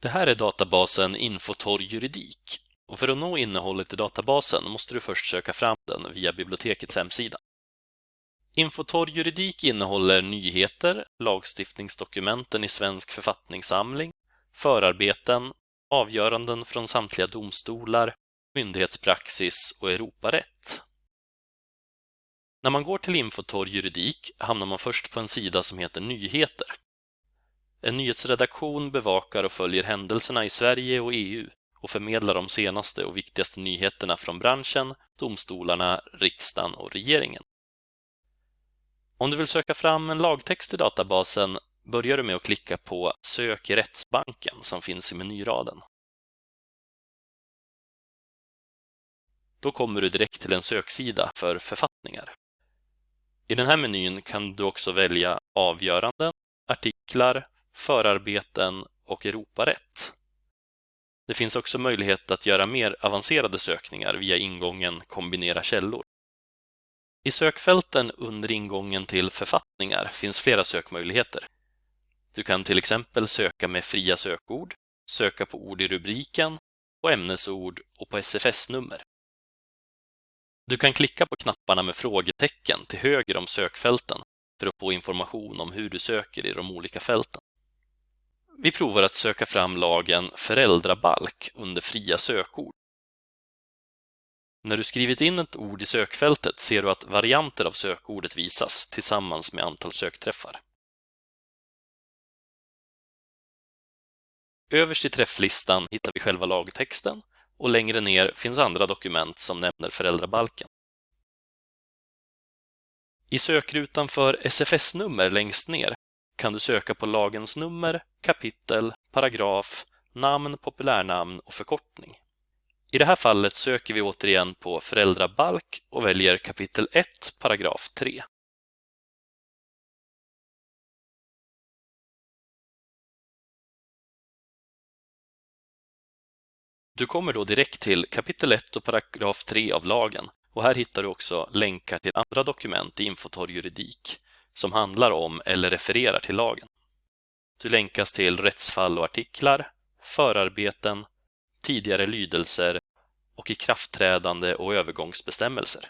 Det här är databasen Infotorg juridik och för att nå innehållet i databasen måste du först söka fram den via bibliotekets hemsida. Infotorg juridik innehåller nyheter, lagstiftningsdokumenten i Svensk författningssamling, förarbeten, avgöranden från samtliga domstolar, myndighetspraxis och Europarätt. När man går till Infotorg juridik hamnar man först på en sida som heter Nyheter. En nyhetsredaktion bevakar och följer händelserna i Sverige och EU och förmedlar de senaste och viktigaste nyheterna från branschen, domstolarna, riksdagen och regeringen. Om du vill söka fram en lagtext i databasen börjar du med att klicka på Sök i rättsbanken som finns i menyraden. Då kommer du direkt till en söksida för författningar. I den här menyn kan du också välja avgöranden, artiklar, förarbeten och Europarätt. Det finns också möjlighet att göra mer avancerade sökningar via ingången Kombinera källor. I sökfälten under ingången till författningar finns flera sökmöjligheter. Du kan till exempel söka med fria sökord, söka på ord i rubriken, på ämnesord och på SFS-nummer. Du kan klicka på knapparna med frågetecken till höger om sökfälten för att få information om hur du söker i de olika fälten. Vi provar att söka fram lagen föräldrabalk under fria sökord. När du skrivit in ett ord i sökfältet ser du att varianter av sökordet visas tillsammans med antal sökträffar. Överst i träfflistan hittar vi själva lagtexten och längre ner finns andra dokument som nämner föräldrabalken. I sökrutan för SFS-nummer längst ner kan du söka på lagens nummer, kapitel, paragraf, namn, populärnamn och förkortning. I det här fallet söker vi återigen på föräldrabalk och väljer kapitel 1, paragraf 3. Du kommer då direkt till kapitel 1 och paragraf 3 av lagen och här hittar du också länkar till andra dokument i Infotorg juridik som handlar om eller refererar till lagen. Du länkas till rättsfall och artiklar, förarbeten, tidigare lydelser och ikraftträdande och övergångsbestämmelser.